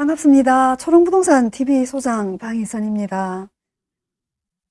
반갑습니다. 초롱부동산 TV 소장 방희선입니다.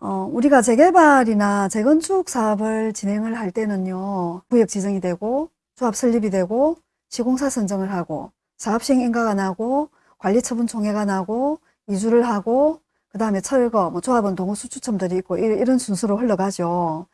어, 우리가 재개발이나 재건축 사업을 진행을 할 때는요, 구역 지정이 되고, 조합 설립이 되고, 시공사 선정을 하고, 사업시행 인가가 나고, 관리처분 총회가 나고, 이주를 하고, 그 다음에 철거, 뭐 조합원 동호 수 추첨들이 있고, 이- 이런 순서로 흘러가죠.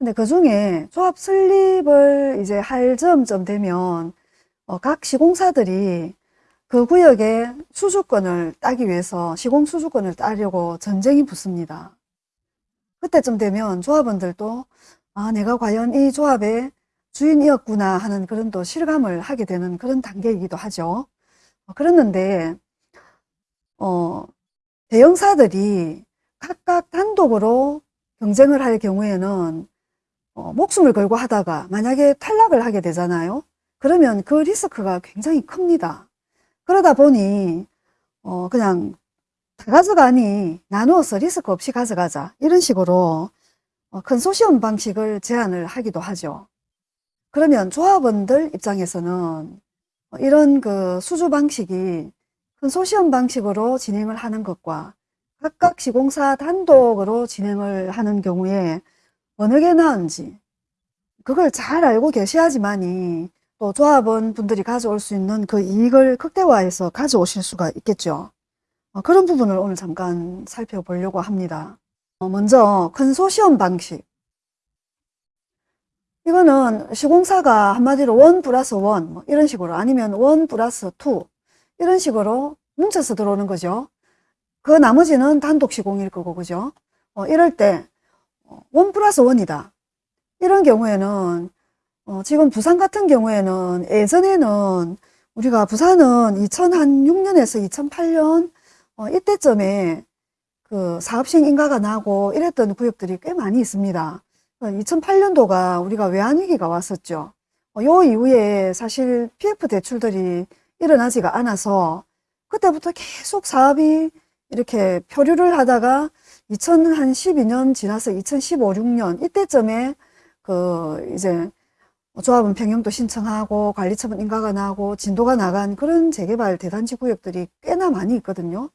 근데 그 중에 조합 설립을 이제 할 즈음쯤 되면, 어, 각 시공사들이 그 구역의 수주권을 따기 위해서 시공 수주권을 따려고 전쟁이 붙습니다. 그때쯤 되면 조합원들도 아, 내가 과연 이 조합의 주인이었구나 하는 그런 또 실감을 하게 되는 그런 단계이기도 하죠. 어, 그랬는데, 어, 대형사들이 각각 단독으로 경쟁을 할 경우에는 어, 목숨을 걸고 하다가 만약에 탈락을 하게 되잖아요. 그러면 그 리스크가 굉장히 큽니다. 그러다 보니 어 그냥 다 가져가니 나누어서 리스크 없이 가져가자 이런 식으로 어, 컨소시엄 방식을 제안을 하기도 하죠. 그러면 조합원들 입장에서는 어, 이런 그 수주 방식이 컨소시엄 방식으로 진행을 하는 것과 각각 시공사 단독으로 진행을 하는 경우에 어느 게 나은지 그걸 잘 알고 계셔야지만이 또 조합원 분들이 가져올 수 있는 그 이익을 극대화해서 가져오실 수가 있겠죠. 어, 그런 부분을 오늘 잠깐 살펴보려고 합니다. 어, 먼저 컨소시엄 방식. 이거는 시공사가 한마디로 one plus one 뭐 이런 식으로 아니면 one plus two 이런 식으로 뭉쳐서 들어오는 거죠. 그 나머지는 단독 시공일 거고 그죠? 어, 이럴 때 원 플러스 원이다. 이런 경우에는 어, 지금 부산 같은 경우에는 예전에는 우리가 부산은 2006년에서 2008년 어, 이때쯤에 그 사업시행 인가가 나고 이랬던 구역들이 꽤 많이 있습니다. 2008년도가 우리가 외환위기가 왔었죠. 어, 요 이후에 사실 PF 대출들이 일어나지가 않아서 그때부터 계속 사업이 이렇게 표류를 하다가 2012년 지나서 2015, 6년 이때쯤에 그 이제 조합은 평형도 신청하고 관리처분 인가가 나고 진도가 나간 그런 재개발 대단지 구역들이 꽤나 많이 있거든요.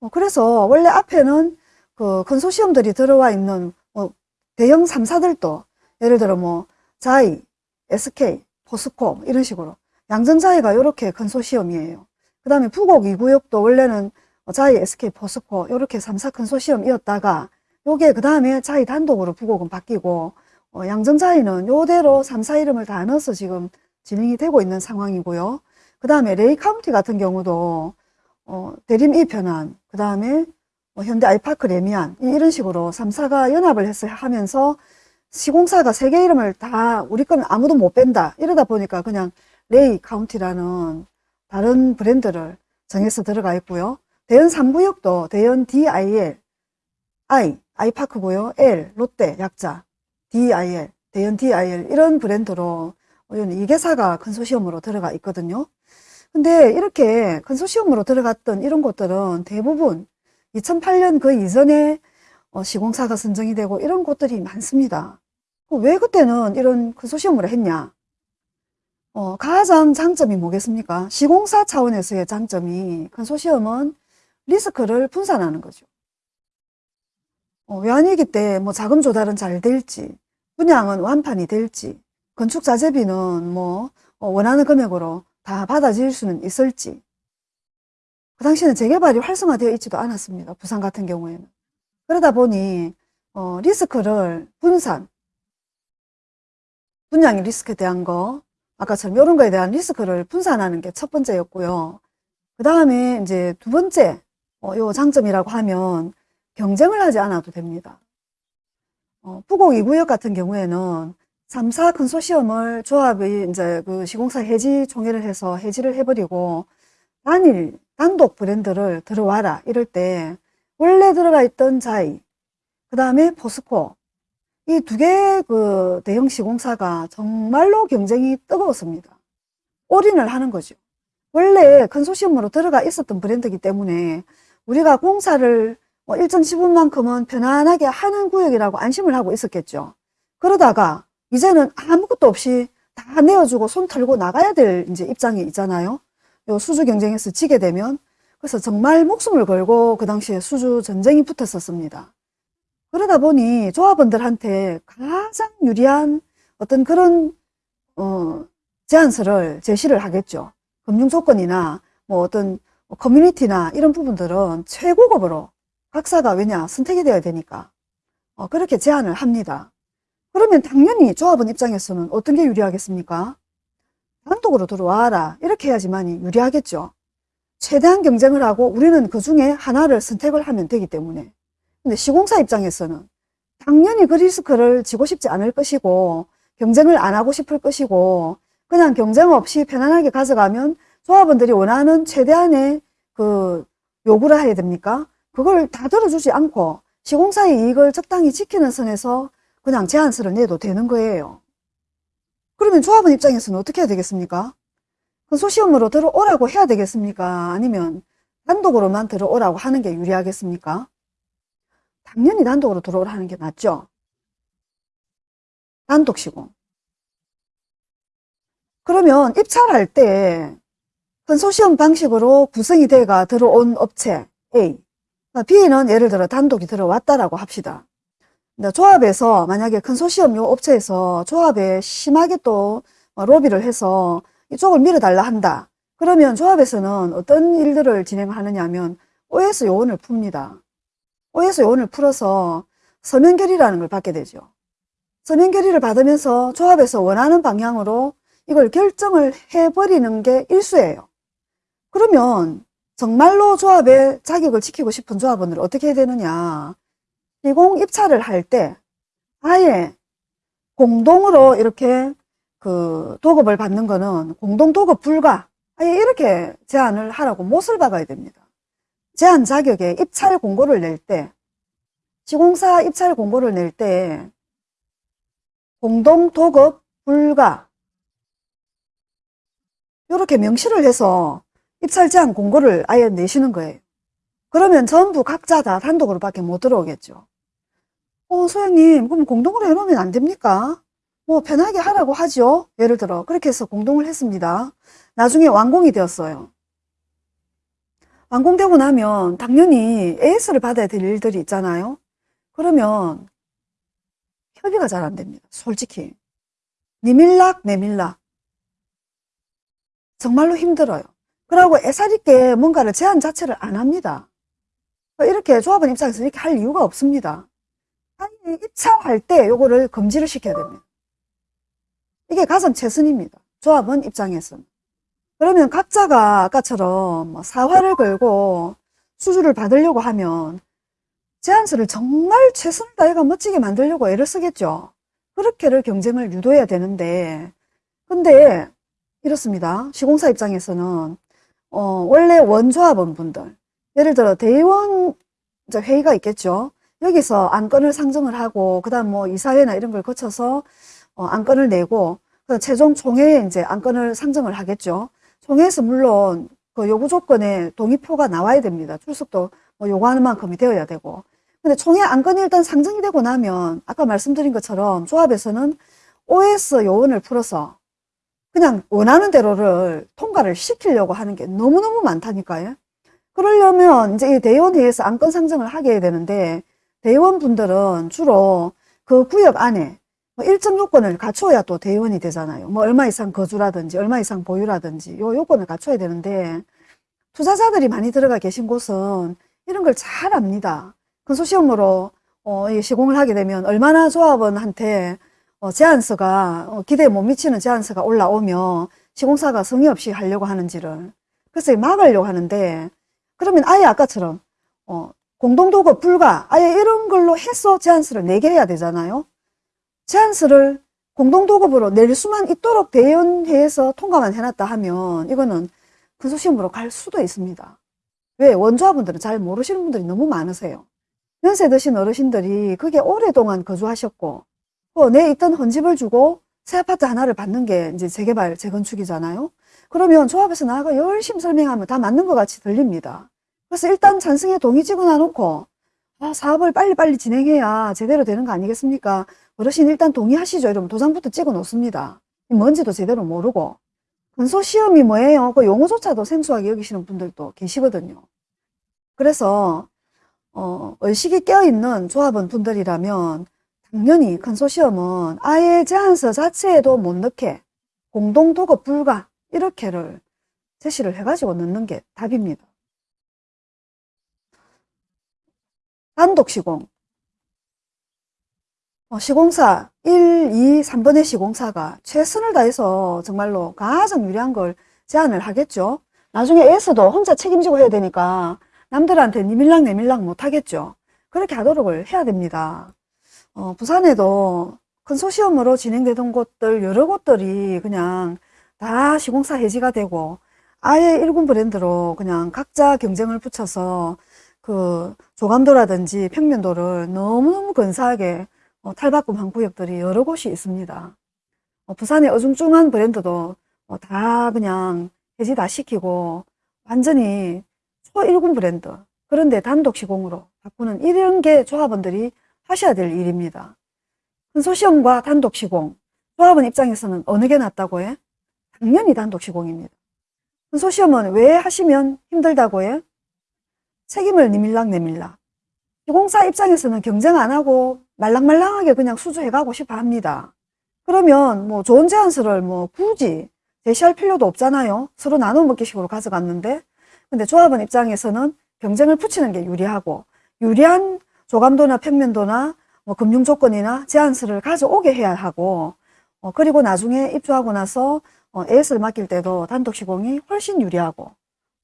어, 그래서 원래 앞에는 그 컨소시엄들이 들어와 있는 뭐 대형 3사들도 예를 들어 뭐 자이, SK, 포스코 이런 식으로 양정자이가 이렇게 컨소시엄이에요. 그 다음에 부곡 2구역도 원래는 자이, SK, 포스코 이렇게 3사 컨소시엄이었다가 요게 그 다음에 자이 단독으로 부곡은 바뀌고 어, 양정자이는 요대로 3사 이름을 다 넣어서 지금 진행이 되고 있는 상황이고요. 그 다음에 레이 카운티 같은 경우도 어, 대림 이편한, 그 다음에 뭐 현대 아이파크 래미안 이런 식으로 3사가 연합을 해서 하면서 시공사가 세 개 이름을 다 우리 거는 아무도 못 뺀다 이러다 보니까 그냥 레이 카운티라는 다른 브랜드를 정해서 들어가 있고요. 대연 3구역도 대연 DIL, I, 아이파크고요. L, 롯데 약자, DIL, 대연 DIL 이런 브랜드로 이 개사가 컨소시엄으로 들어가 있거든요. 근데 이렇게 컨소시엄으로 들어갔던 이런 곳들은 대부분 2008년 그 이전에 어, 시공사가 선정이 되고 이런 곳들이 많습니다. 왜 그때는 이런 컨소시엄으로 했냐? 어, 가장 장점이 뭐겠습니까? 시공사 차원에서의 장점이 컨소시엄은 리스크를 분산하는 거죠. 어, 외환위기 때 뭐 자금 조달은 잘 될지, 분양은 완판이 될지, 건축 자재비는 뭐 어, 원하는 금액으로 다 받아질 수는 있을지. 그 당시에는 재개발이 활성화되어 있지도 않았습니다. 부산 같은 경우에는. 그러다 보니 어, 리스크를 분산, 분양의 리스크에 대한 거, 아까처럼 이런 거에 대한 리스크를 분산하는 게 첫 번째였고요. 그 다음에 이제 두 번째, 어, 요 장점이라고 하면 경쟁을 하지 않아도 됩니다. 어, 부곡 2구역 같은 경우에는 3사 컨소시엄을 조합이 이제 그 시공사 해지 총회를 해서 해지를 해버리고 단일, 단독 브랜드를 들어와라 이럴 때 원래 들어가 있던 자이, 그 다음에 포스코 이 두개그 대형 시공사가 정말로 경쟁이 뜨거웠습니다. 올인을 하는 거죠. 원래 컨소시엄으로 들어가 있었던 브랜드이기 때문에 우리가 공사를 뭐 일정 지분만큼은 편안하게 하는 구역이라고 안심을 하고 있었겠죠. 그러다가 이제는 아무것도 없이 다 내어주고 손 털고 나가야 될 이제 입장이 있잖아요. 요 수주 경쟁에서 지게 되면 그래서 정말 목숨을 걸고 그 당시에 수주 전쟁이 붙었었습니다. 그러다 보니 조합원들한테 가장 유리한 어떤 그런 어, 제안서를 제시를 하겠죠. 금융 조건이나 뭐 어떤 커뮤니티나 이런 부분들은 최고급으로 각사가 왜냐 선택이 되어야 되니까 어, 그렇게 제안을 합니다. 그러면 당연히 조합원 입장에서는 어떤 게 유리하겠습니까? 단독으로 들어와라 이렇게 해야지만이 유리하겠죠. 최대한 경쟁을 하고 우리는 그 중에 하나를 선택을 하면 되기 때문에 근데 시공사 입장에서는 당연히 그 리스크를 지고 싶지 않을 것이고 경쟁을 안 하고 싶을 것이고 그냥 경쟁 없이 편안하게 가져가면 조합원들이 원하는 최대한의 그 요구를 해야 됩니까? 그걸 다 들어주지 않고 시공사의 이익을 적당히 지키는 선에서 그냥 제안서를 내도 되는 거예요. 그러면 조합원 입장에서는 어떻게 해야 되겠습니까? 근소시험으로 들어오라고 해야 되겠습니까? 아니면 단독으로만 들어오라고 하는 게 유리하겠습니까? 당연히 단독으로 들어오라 하는 게 낫죠. 단독 시공. 그러면 입찰할 때 컨소시엄 방식으로 구성이 돼가 들어온 업체 A, B는 예를 들어 단독이 들어왔다라고 합시다. 조합에서 만약에 컨소시엄 요 업체에서 조합에 심하게 또 로비를 해서 이쪽을 밀어달라 한다. 그러면 조합에서는 어떤 일들을 진행하느냐 하면 OS 요원을 풉니다. OS 요원을 풀어서 서면 결의라는 걸 받게 되죠. 서면 결의를 받으면서 조합에서 원하는 방향으로 이걸 결정을 해버리는 게 일수예요. 그러면 정말로 조합의 자격을 지키고 싶은 조합원을 어떻게 해야 되느냐. 시공 입찰을 할 때 아예 공동으로 이렇게 그 도급을 받는 거는 공동 도급 불가 아예 이렇게 제안을 하라고 못을 박아야 됩니다. 제안 자격에 입찰 공고를 낼 때 시공사 입찰 공고를 낼 때 공동 도급 불가 이렇게 명시를 해서 입찰 제한 공고를 아예 내시는 거예요. 그러면 전부 각자 다 단독으로 밖에 못 들어오겠죠. 어, 소장님, 그럼 공동으로 해놓으면 안 됩니까? 뭐, 편하게 하라고 하죠. 예를 들어, 그렇게 해서 공동을 했습니다. 나중에 완공이 되었어요. 완공되고 나면 당연히 AS를 받아야 될 일들이 있잖아요. 그러면 협의가 잘 안 됩니다. 솔직히. 니밀락, 내밀락. 정말로 힘들어요. 그러고 애살 있게 뭔가를 제안 자체를 안 합니다. 이렇게 조합원 입장에서 이렇게 할 이유가 없습니다. 입찰할 때 요거를 금지를 시켜야 됩니다. 이게 가장 최선입니다. 조합원 입장에서는. 그러면 각자가 아까처럼 뭐 사활을 걸고 수주를 받으려고 하면 제안서를 정말 최선을 다해가 멋지게 만들려고 애를 쓰겠죠. 그렇게를 경쟁을 유도해야 되는데 근데 이렇습니다. 시공사 입장에서는 어, 원래 원조합원 분들 예를 들어 대의원 회의가 있겠죠. 여기서 안건을 상정을 하고 그다음 뭐 이사회나 이런 걸 거쳐서 어, 안건을 내고 최종 총회에 이제 안건을 상정을 하겠죠. 총회에서 물론 그 요구 조건에 동의표가 나와야 됩니다. 출석도 뭐 요구하는 만큼이 되어야 되고. 근데 총회 안건이 일단 상정이 되고 나면 아까 말씀드린 것처럼 조합에서는 OS 요원을 풀어서 그냥 원하는 대로를 통과를 시키려고 하는 게 너무너무 많다니까요. 그러려면 이제 이 대의원회에서 안건 상정을 하게 되는데 대의원분들은 주로 그 구역 안에 뭐 일정 요건을 갖춰야 또 대의원이 되잖아요. 뭐 얼마 이상 거주라든지 얼마 이상 보유라든지 요 요건을 갖춰야 되는데 투자자들이 많이 들어가 계신 곳은 이런 걸 잘 압니다. 근소시험으로 어, 시공을 하게 되면 얼마나 조합원한테 어, 제안서가 어, 기대에 못 미치는 제안서가 올라오면 시공사가 성의 없이 하려고 하는지를 그래서 막으려고 하는데 그러면 아예 아까처럼 어, 공동도급 불가 아예 이런 걸로 해서 제안서를 내게 해야 되잖아요. 제안서를 공동도급으로 낼 수만 있도록 대연회에서 통과만 해놨다 하면 이거는 근소시험으로 갈 수도 있습니다. 왜? 원조합분들은 잘 모르시는 분들이 너무 많으세요. 연세 드신 어르신들이 그게 오랫동안 거주하셨고 내 있던 헌집을 주고 새 아파트 하나를 받는 게 이제 재개발, 재건축이잖아요. 그러면 조합에서 나가 열심히 설명하면 다 맞는 것 같이 들립니다. 그래서 일단 찬성에 동의 찍어 놔 놓고 아, 사업을 빨리빨리 진행해야 제대로 되는 거 아니겠습니까? 어르신 일단 동의하시죠. 이러면 도장부터 찍어 놓습니다. 뭔지도 제대로 모르고. 근소시험이 뭐예요? 그 용어조차도 생소하게 여기시는 분들도 계시거든요. 그래서 어, 의식이 깨어있는 조합원 분들이라면 당연히 컨소시엄은 아예 제안서 자체에도 못 넣게 공동 도급 불가 이렇게를 제시를 해가지고 넣는 게 답입니다. 단독 시공 어, 시공사 1, 2, 3번의 시공사가 최선을 다해서 정말로 가장 유리한 걸 제안을 하겠죠. 나중에 애에서도 혼자 책임지고 해야 되니까 남들한테 니밀랑 내밀랑 못하겠죠. 그렇게 하도록을 해야 됩니다. 어, 부산에도 컨소시엄으로 진행되던 곳들 여러 곳들이 그냥 다 시공사 해지가 되고 아예 일군 브랜드로 그냥 각자 경쟁을 붙여서 그 조감도라든지 평면도를 너무너무 근사하게 어, 탈바꿈한 구역들이 여러 곳이 있습니다. 어, 부산의 어중중한 브랜드도 어, 다 그냥 해지 다 시키고 완전히 초1군 브랜드 그런데 단독 시공으로 바꾸는 이런 게 조합원들이 하셔야 될 일입니다. 컨소시엄과 단독 시공 조합원 입장에서는 어느 게 낫다고 해? 당연히 단독 시공입니다. 컨소시엄은 왜 하시면 힘들다고 해? 책임을 니밀락 내밀락 시공사 입장에서는 경쟁 안 하고 말랑말랑하게 그냥 수주해가고 싶어 합니다. 그러면 뭐 좋은 제안서를 뭐 굳이 제시할 필요도 없잖아요. 서로 나눠 먹기 식으로 가져갔는데 근데 조합원 입장에서는 경쟁을 붙이는 게 유리하고 유리한 조감도나 평면도나 뭐 금융 조건이나 제안서를 가져오게 해야 하고 어, 그리고 나중에 입주하고 나서 어, AS를 맡길 때도 단독 시공이 훨씬 유리하고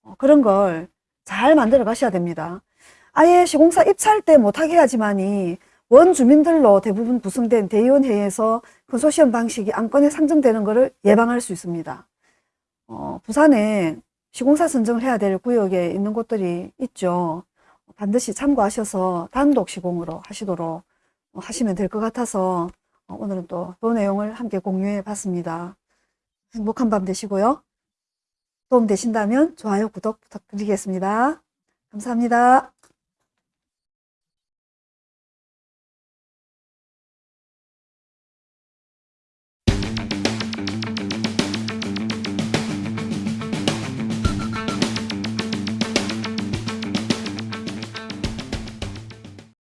어, 그런 걸 잘 만들어 가셔야 됩니다. 아예 시공사 입찰 때 못하게 하지만이 원 주민들로 대부분 구성된 대의원회에서 컨소시엄 방식이 안건에 상정되는 것을 예방할 수 있습니다. 어, 부산에 시공사 선정을 해야 될 구역에 있는 곳들이 있죠. 반드시 참고하셔서 단독 시공으로 하시도록 하시면 될 것 같아서 오늘은 또 그 내용을 함께 공유해 봤습니다. 행복한 밤 되시고요. 도움 되신다면 좋아요, 구독 부탁드리겠습니다. 감사합니다.